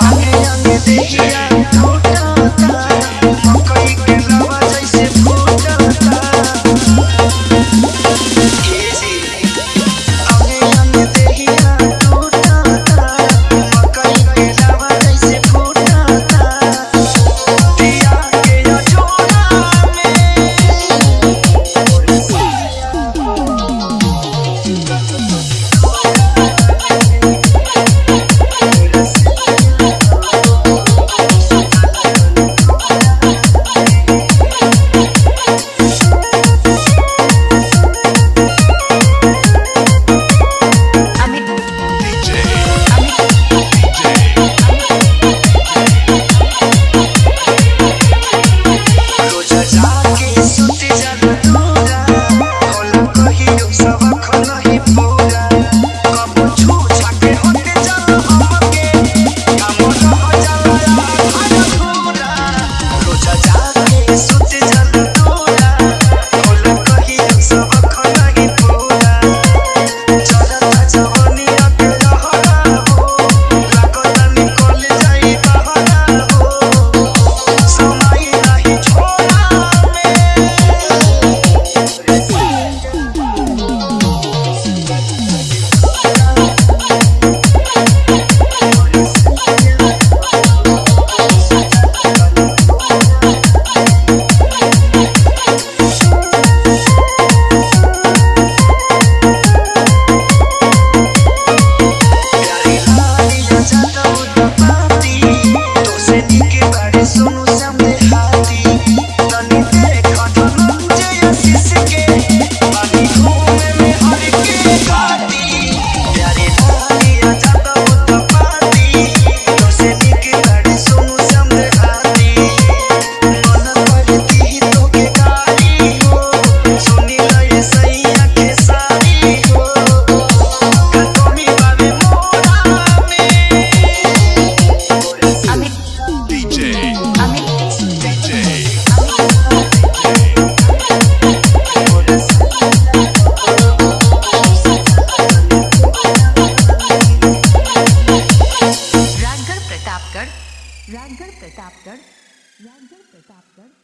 पाके अंग देखिया छोटा सा प्रतापगढ़ राजगढ़ प्रतापगढ़ राजगढ़ प्रतापगढ़।